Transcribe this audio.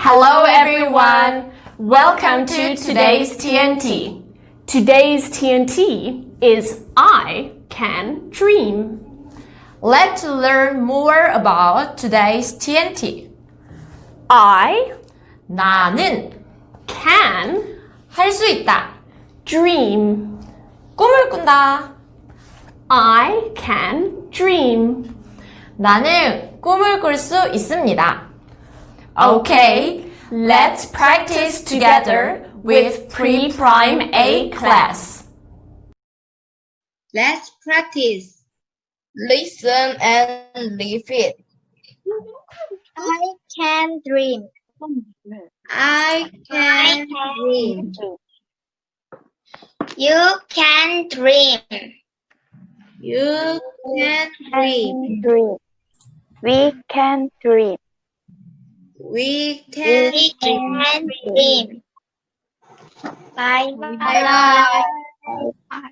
Hello everyone! Welcome to today's TNT. Today's TNT is I Can Dream. Let's learn more about today's TNT. I 나는 can 할 수 있다. dream. 꿈을 꾼다. I can dream. 나는 꿈을 꿀 수 있습니다. Okay, let's practice together with pre-prime A class. Let's practice. Listen and repeat. I can dream. I can dream. You can dream. You can dream. dream. We can dream. We can We can dream. Bye Bye bye. bye.